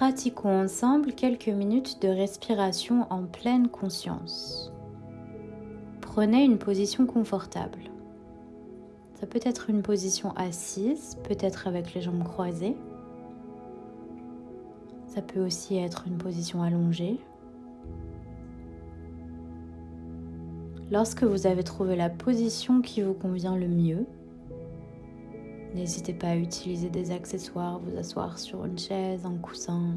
pratiquons ensemble quelques minutes de respiration en pleine conscience. Prenez une position confortable. Ça peut être une position assise, peut-être avec les jambes croisées. Ça peut aussi être une position allongée. Lorsque vous avez trouvé la position qui vous convient le mieux, n'hésitez pas à utiliser des accessoires, vous asseoir sur une chaise, un coussin.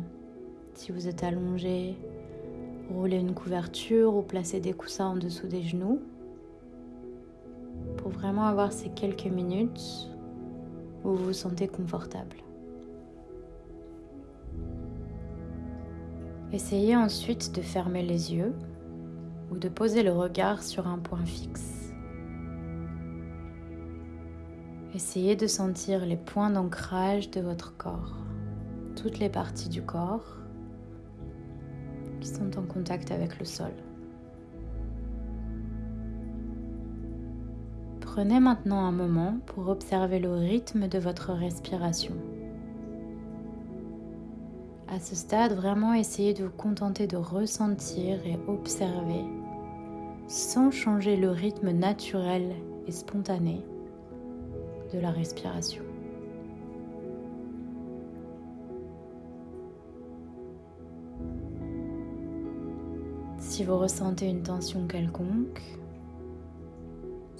Si vous êtes allongé, rouler une couverture ou placer des coussins en dessous des genoux pour vraiment avoir ces quelques minutes où vous vous sentez confortable. Essayez ensuite de fermer les yeux ou de poser le regard sur un point fixe. Essayez de sentir les points d'ancrage de votre corps, toutes les parties du corps qui sont en contact avec le sol. Prenez maintenant un moment pour observer le rythme de votre respiration. À ce stade, vraiment essayez de vous contenter de ressentir et observer sans changer le rythme naturel et spontané de la respiration. Si vous ressentez une tension quelconque,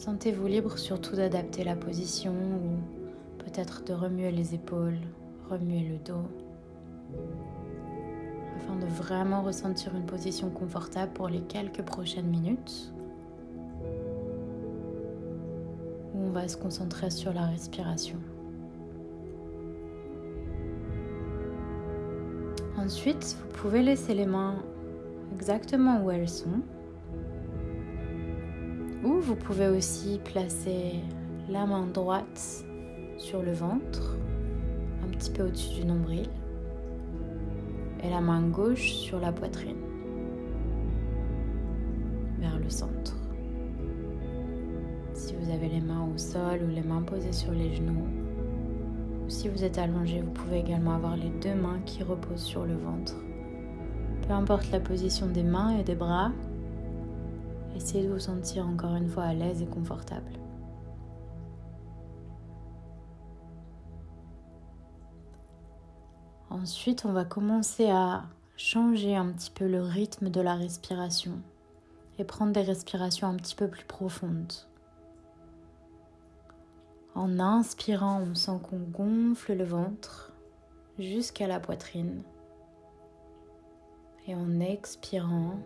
Sentez-vous libre surtout d'adapter la position ou peut-être de remuer les épaules, remuer le dos, afin de vraiment ressentir une position confortable pour les quelques prochaines minutes, on va se concentrer sur la respiration. Ensuite, vous pouvez laisser les mains exactement où elles sont ou vous pouvez aussi placer la main droite sur le ventre, un petit peu au-dessus du nombril, et la main gauche sur la poitrine, vers le centre. Si vous avez les mains au sol ou les mains posées sur les genoux, ou si vous êtes allongé, vous pouvez également avoir les deux mains qui reposent sur le ventre. Peu importe la position des mains et des bras, Essayez de vous sentir encore une fois à l'aise et confortable. Ensuite, on va commencer à changer un petit peu le rythme de la respiration et prendre des respirations un petit peu plus profondes. En inspirant, on sent qu'on gonfle le ventre jusqu'à la poitrine. Et en expirant,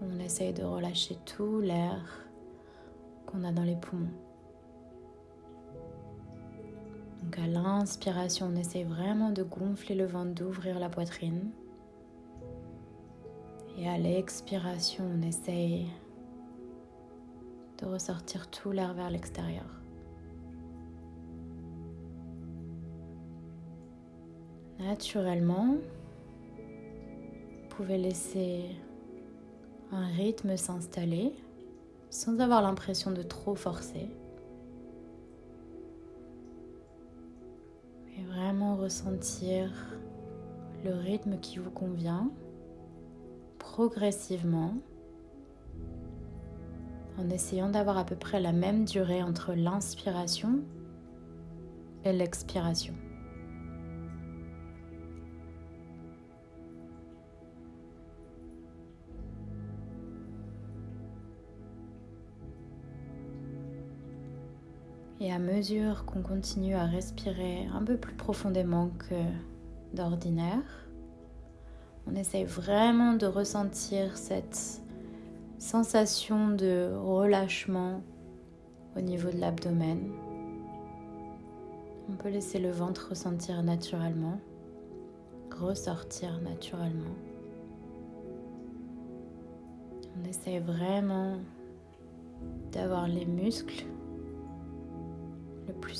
on essaye de relâcher tout l'air qu'on a dans les poumons. Donc à l'inspiration, on essaye vraiment de gonfler le ventre, d'ouvrir la poitrine. Et à l'expiration, on essaye de ressortir tout l'air vers l'extérieur. Naturellement, vous pouvez laisser un rythme s'installer sans avoir l'impression de trop forcer. Et vraiment ressentir le rythme qui vous convient progressivement en essayant d'avoir à peu près la même durée entre l'inspiration et l'expiration. Et à mesure qu'on continue à respirer un peu plus profondément que d'ordinaire, on essaye vraiment de ressentir cette sensation de relâchement au niveau de l'abdomen. On peut laisser le ventre ressentir naturellement, ressortir naturellement. On essaye vraiment d'avoir les muscles le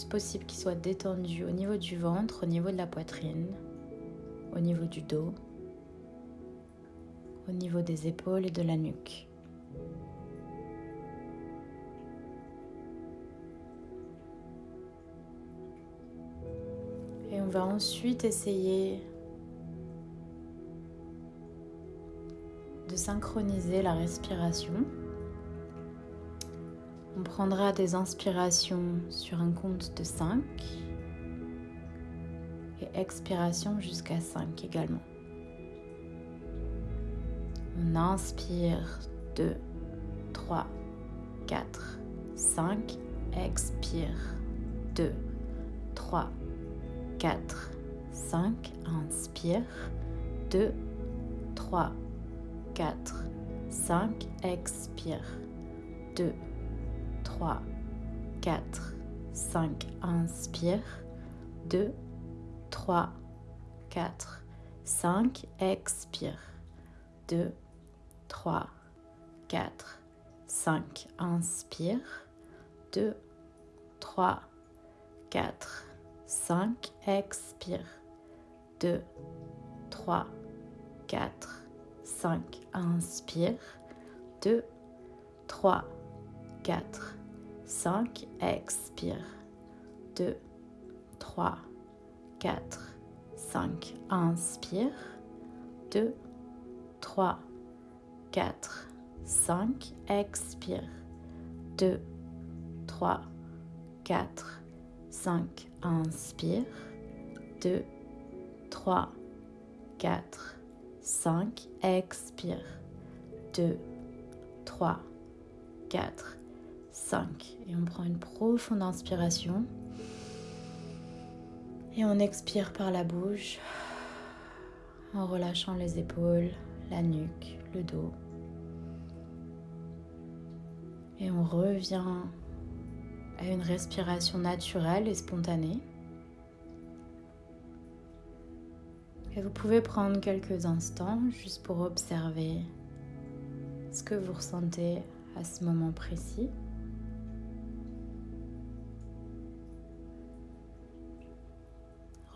possible qu'il soit détendu au niveau du ventre, au niveau de la poitrine, au niveau du dos, au niveau des épaules et de la nuque. Et on va ensuite essayer de synchroniser la respiration. On prendra des inspirations sur un compte de 5 et expiration jusqu'à 5 également. On inspire 2, 3, 4, 5, expire 2, 3, 4, 5, inspire 2, 3, 4, 5, expire 2, 3, 4, 5, inspire. 2, 3, 4, 5, expire. 2, 3, 4, 5, inspire. 2, 3, 4, 5, expire. 2, 3, 4, 5, inspire. 2, 3, 4, 5, expire. 2, 3, 4, 5, inspire. 2, 3, 4, 5, expire. 2, 3, 4, 5, inspire. 2, 3, 4, 5, expire. 2, 3, 4, 5. Et on prend une profonde inspiration. Et on expire par la bouche en relâchant les épaules, la nuque, le dos. Et on revient à une respiration naturelle et spontanée. Et vous pouvez prendre quelques instants juste pour observer ce que vous ressentez à ce moment précis.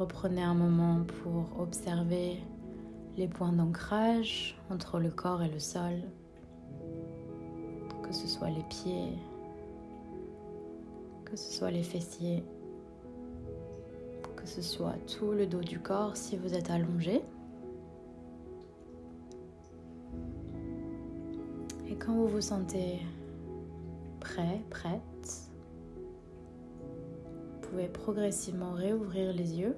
Reprenez un moment pour observer les points d'ancrage entre le corps et le sol, que ce soit les pieds, que ce soit les fessiers, que ce soit tout le dos du corps si vous êtes allongé. Et quand vous vous sentez prêt, prête, vous pouvez progressivement réouvrir les yeux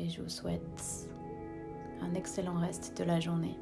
et je vous souhaite un excellent reste de la journée.